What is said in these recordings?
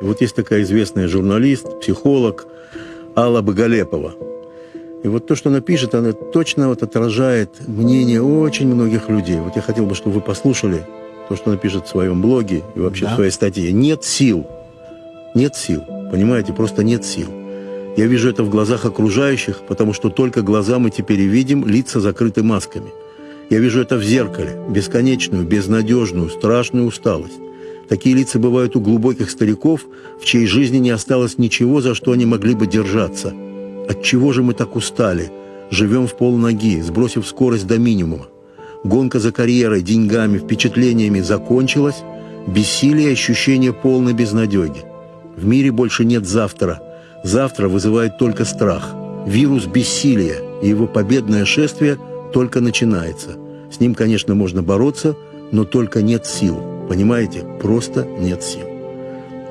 Вот есть такая известная журналист, психолог Алла Боголепова. И вот то, что она пишет, она точно вот отражает мнение очень многих людей. Вот я хотел бы, чтобы вы послушали то, что она пишет в своем блоге и вообще да. в своей статье. Нет сил. Нет сил. Понимаете, просто нет сил. Я вижу это в глазах окружающих, потому что только глаза мы теперь и видим, лица закрыты масками. Я вижу это в зеркале, бесконечную, безнадежную, страшную усталость. Такие лица бывают у глубоких стариков, в чьей жизни не осталось ничего, за что они могли бы держаться. От чего же мы так устали? Живем в полноги, сбросив скорость до минимума. Гонка за карьерой, деньгами, впечатлениями закончилась, бессилие ощущение полной безнадеги. В мире больше нет завтра. Завтра вызывает только страх. Вирус бессилия, и его победное шествие только начинается. С ним, конечно, можно бороться, но только нет сил. Понимаете? Просто нет сил.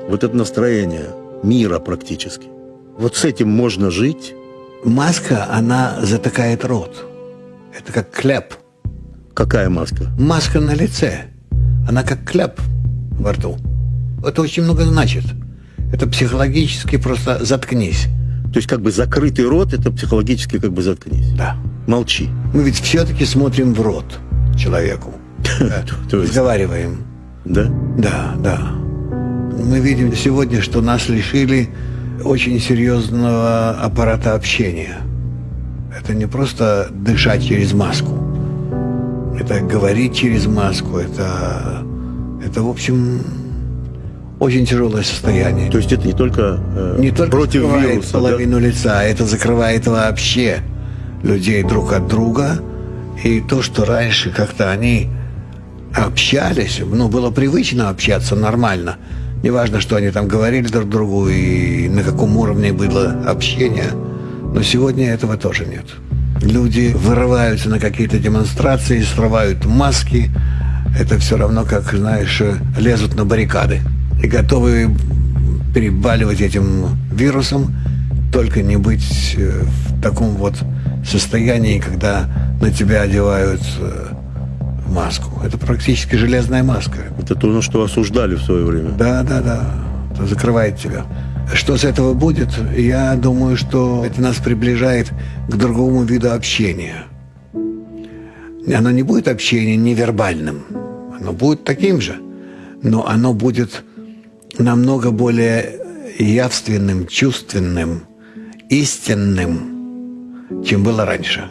Вот это настроение мира практически. Вот с этим можно жить. Маска, она затыкает рот. Это как кляп. Какая маска? Маска на лице. Она как кляп во рту. Это очень много значит. Это психологически просто заткнись. То есть как бы закрытый рот, это психологически как бы заткнись. Да. Молчи. Мы ведь все-таки смотрим в рот человеку. Разговариваем. Да? Да, да. Мы видим сегодня, что нас лишили очень серьезного аппарата общения. Это не просто дышать через маску. Это говорить через маску. Это, это в общем, очень тяжелое состояние. То есть это не только, э, не только против закрывает вируса, половину да? лица, это закрывает вообще людей друг от друга. И то, что раньше как-то они общались, ну, было привычно общаться нормально. Неважно, что они там говорили друг другу и на каком уровне было общение. Но сегодня этого тоже нет. Люди вырываются на какие-то демонстрации, срывают маски. Это все равно, как, знаешь, лезут на баррикады. И готовы перебаливать этим вирусом, только не быть э, в таком вот состоянии, когда на тебя одевают э, маску. Это практически железная маска. Это то, на что осуждали в свое время. Да, да, да. Это закрывает тебя. Что с этого будет? Я думаю, что это нас приближает к другому виду общения. Оно не будет общение невербальным. Оно будет таким же. Но оно будет намного более явственным, чувственным, истинным, чем было раньше.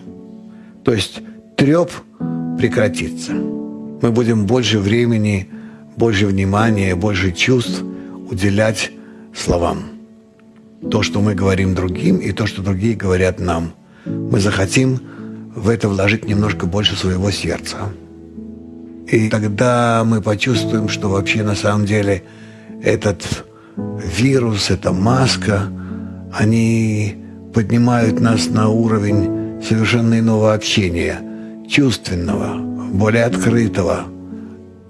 То есть треп прекратится. Мы будем больше времени, больше внимания, больше чувств уделять словам. То, что мы говорим другим, и то, что другие говорят нам. Мы захотим в это вложить немножко больше своего сердца. И тогда мы почувствуем, что вообще на самом деле этот вирус, эта маска, они поднимают нас на уровень совершенно иного общения – чувственного, более открытого,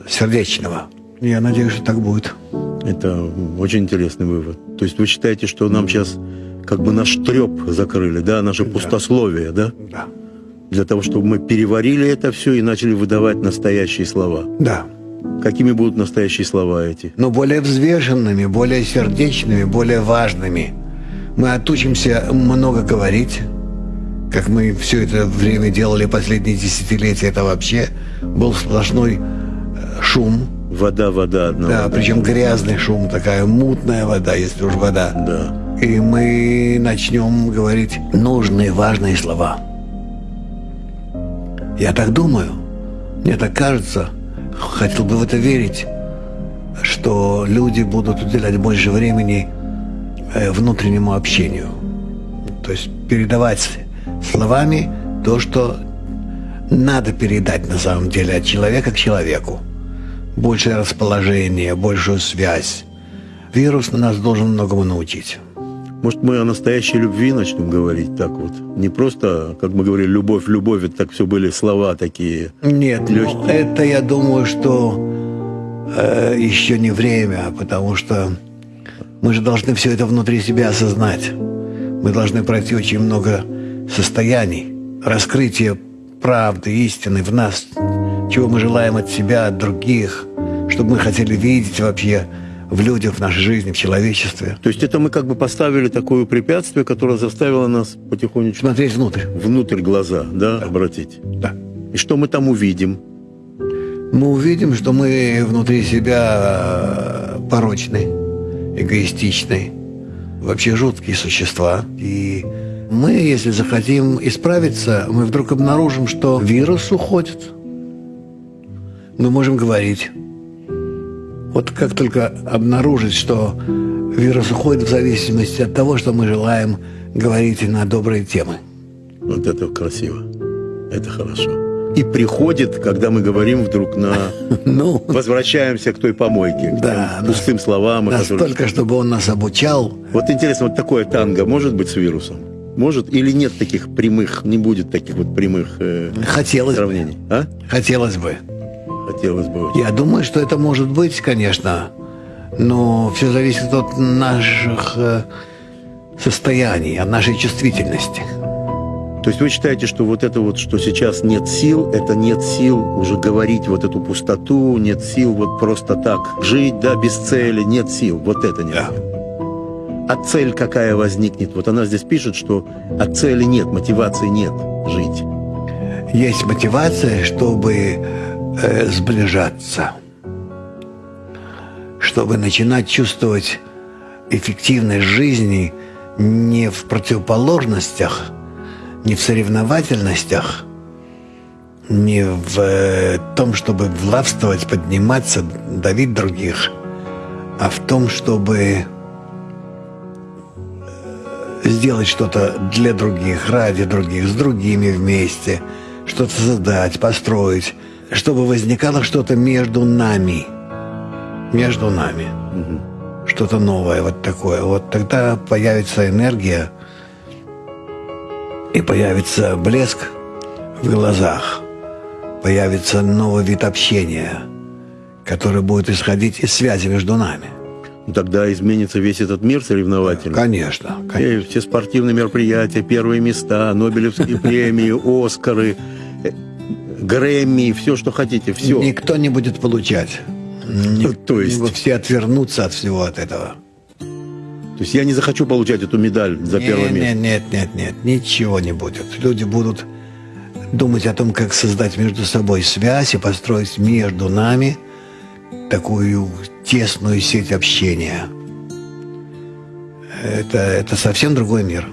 сердечного. Я надеюсь, что так будет. Это очень интересный вывод. То есть вы считаете, что нам сейчас как бы наш треп закрыли, да, наше да. пустословие, да? Да. Для того, чтобы мы переварили это все и начали выдавать настоящие слова. Да. Какими будут настоящие слова эти? Но более взвешенными, более сердечными, более важными. Мы отучимся много говорить, как мы все это время делали последние десятилетия, это вообще был сплошной э, шум. Вода, вода одна. Да, причем грязный шум, такая мутная вода, если уж вода. Да. И мы начнем говорить нужные, важные слова. Я так думаю, мне так кажется, хотел бы в это верить, что люди будут уделять больше времени э, внутреннему общению. То есть передавать словами то, что надо передать на самом деле от человека к человеку. Большее расположение, большую связь. Вирус на нас должен многому научить. Может, мы о настоящей любви начнем говорить так вот? Не просто, как мы говорили, любовь, любовь, это так все были слова такие Нет, легкие. Ну, это, я думаю, что э, еще не время, потому что мы же должны все это внутри себя осознать. Мы должны пройти очень много состояний, раскрытия правды, истины в нас, чего мы желаем от себя, от других, чтобы мы хотели видеть вообще в людях, в нашей жизни, в человечестве. То есть это мы как бы поставили такое препятствие, которое заставило нас потихонечку Смотреть внутрь. внутрь глаза, да, обратить. Да. И что мы там увидим? Мы увидим, что мы внутри себя э, порочны, эгоистичны, вообще жуткие существа. И мы, если захотим исправиться, мы вдруг обнаружим, что вирус уходит. Мы можем говорить. Вот как только обнаружить, что вирус уходит в зависимости от того, что мы желаем говорить на добрые темы. Вот это красиво. Это хорошо. И приходит, когда мы говорим вдруг на... Ну, Возвращаемся к той помойке, к Да, пустым словам. настолько, чтобы он нас обучал, Вот интересно, вот такое танго может быть с вирусом? Может или нет таких прямых, не будет таких вот прямых э, хотелось бы. сравнений? А? Хотелось бы. Хотелось бы очень. Я думаю, что это может быть, конечно, но все зависит от наших э, состояний, от нашей чувствительности. То есть вы считаете, что вот это вот, что сейчас нет сил, это нет сил уже говорить вот эту пустоту, нет сил вот просто так жить, да, без цели, нет сил, вот это нет. Да. А цель какая возникнет? Вот она здесь пишет, что от цели нет, мотивации нет жить. Есть мотивация, чтобы э, сближаться, чтобы начинать чувствовать эффективность жизни не в противоположностях, не в соревновательностях, не в э, том, чтобы властвовать, подниматься, давить других, а в том, чтобы сделать что-то для других, ради других, с другими вместе, что-то создать, построить, чтобы возникало что-то между нами, между нами, что-то новое, вот такое. Вот тогда появится энергия и появится блеск в глазах, появится новый вид общения, который будет исходить из связи между нами. Ну, Тогда изменится весь этот мир соревновательный. Конечно, конечно. И все спортивные мероприятия, первые места, Нобелевские премии, Оскары, э, Грэмми, все, что хотите, все. Никто не будет получать. То есть? все отвернутся от всего от этого. То есть я не захочу получать эту медаль за первое место. Нет, нет, нет, нет, ничего не будет. Люди будут думать о том, как создать между собой связь и построить между нами такую тесную сеть общения. Это, это совсем другой мир.